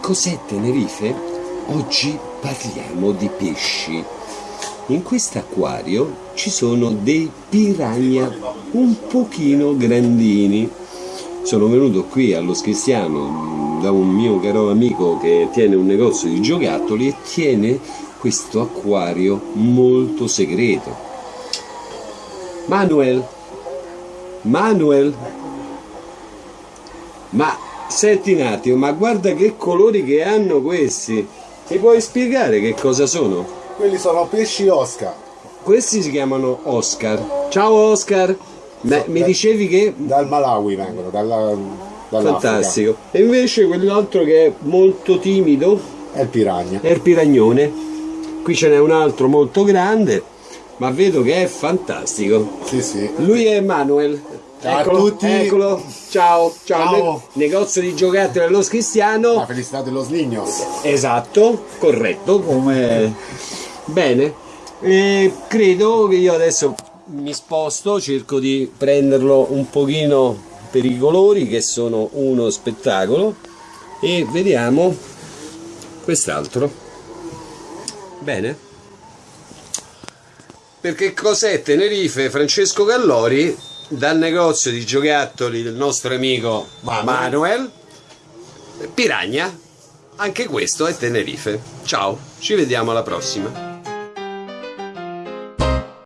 cos'è Tenerife? Oggi parliamo di pesci. In questo acquario ci sono dei piranha un pochino grandini. Sono venuto qui allo Scristiano da un mio caro amico che tiene un negozio di giocattoli e tiene questo acquario molto segreto. Manuel, Manuel, ma senti un attimo, ma guarda che colori che hanno questi. Mi puoi spiegare che cosa sono? Quelli sono pesci Oscar. Questi si chiamano Oscar. Ciao Oscar! Beh, mi da- dicevi che... Dal Malawi vengono, dalla. Fantastico. E invece quell'altro che è molto timido È il piranha. è il piragnone. Qui ce n'è un altro molto grande, ma vedo che è fantastico. Sì, sì. Lui è Manuel. Ciao a Eccolo, tutti. Eccolo. Ciao, ciao. Ciao. Ne- negozio di giocattoli allo La Cristiano. felicità dello Slignos. Esatto, corretto, come... Bene. E credo che io adesso mi sposto, cerco di prenderlo un pochino per i colori che sono uno spettacolo e vediamo quest'altro. Bene. Perché cos'è Tenerife? Francesco Gallori dal negozio di giocattoli del nostro amico Manuel Piragna. Anche questo è Tenerife. Ciao, ci vediamo alla prossima.